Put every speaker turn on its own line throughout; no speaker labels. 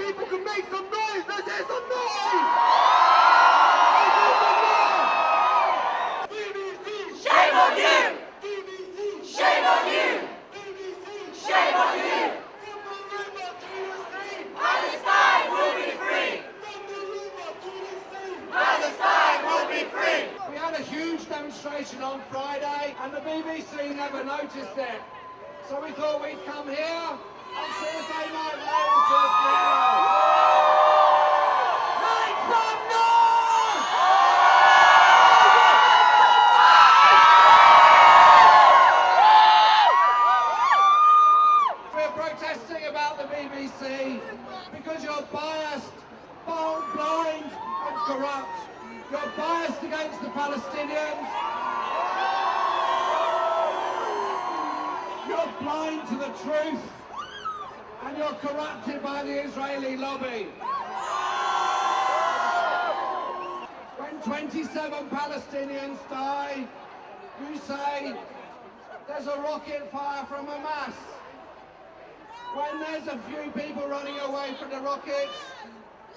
people can make some noise. Let's hear some noise. Shame on you. Shame on you. Shame on you. We had a huge demonstration on Friday and the BBC never noticed it. So we thought we'd come here and see if they might let BBC because you're biased, bold, blind and corrupt. You're biased against the Palestinians. You're blind to the truth and you're corrupted by the Israeli lobby. When 27 Palestinians die, you say there's a rocket fire from Hamas. When there's a few people running away from the rockets,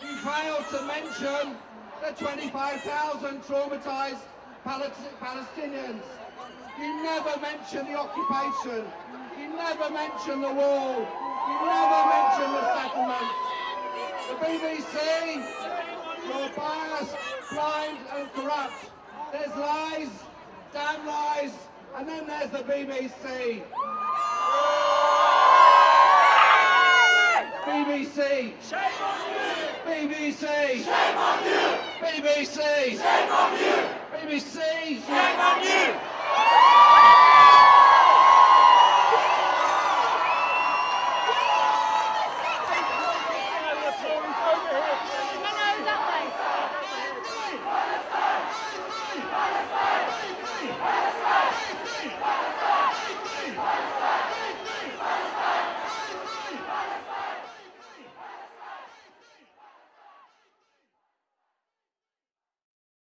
you fail to mention the 25,000 traumatized Palestinians. You never mention the occupation. You never mention the wall. You never mention the settlements. The BBC, you're biased, blind and corrupt. There's lies, damn lies, and then there's the BBC. BBC. Shame on you! BBC. Shame on you! BBC. Shame on you! BBC. Shame on you!